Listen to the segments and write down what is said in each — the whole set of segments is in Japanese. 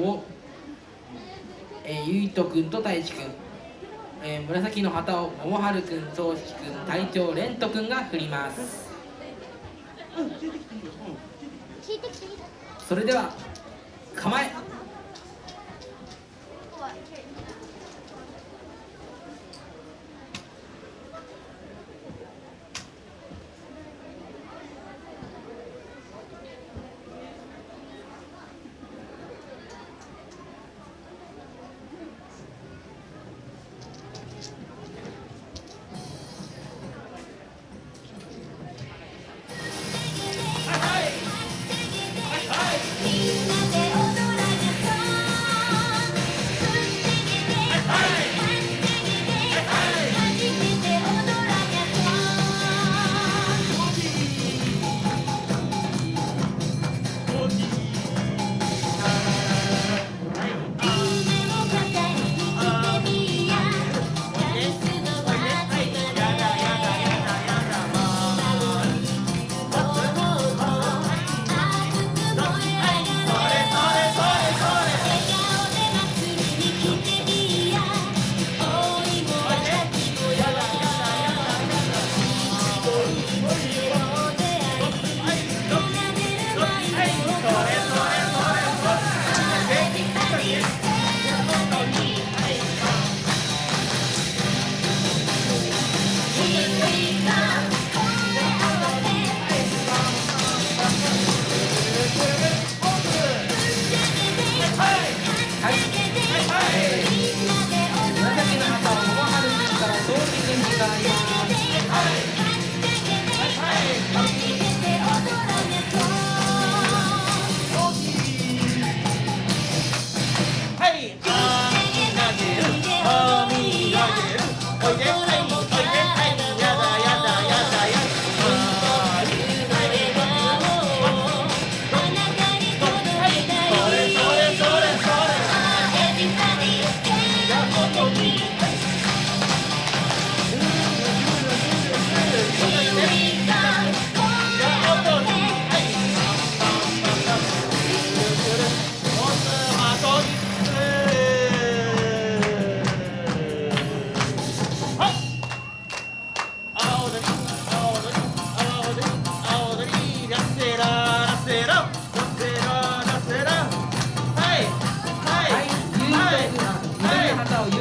を、えー、ゆいとくんとたいちくん、えー、紫の旗を桃春くん宗志くん隊長れんとくんが振ります。それでは構え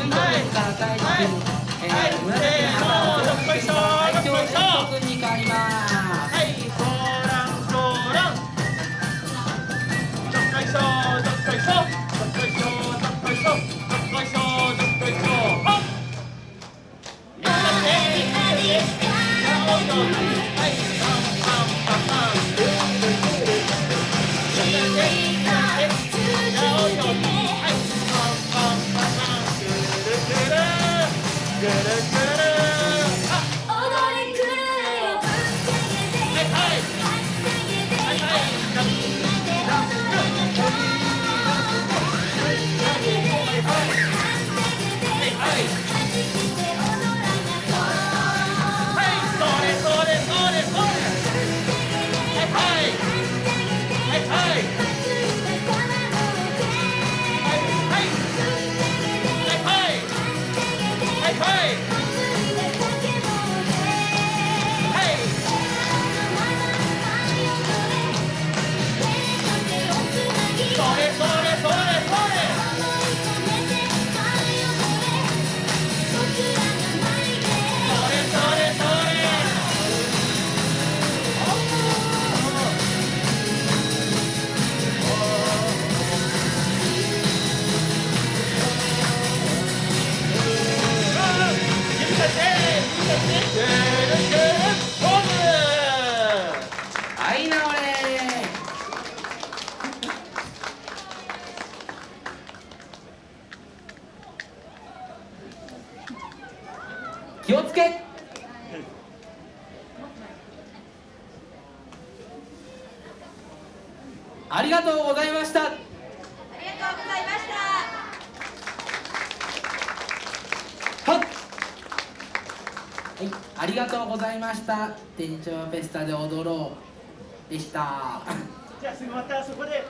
イト文から大地君、いー、紫のっ松大将。Thank you. 気をつけ。ありがとうございました。ありがとうございました。はいありがとうございました。店長フェスタで踊ろう。でした。じゃあすぐまたそこで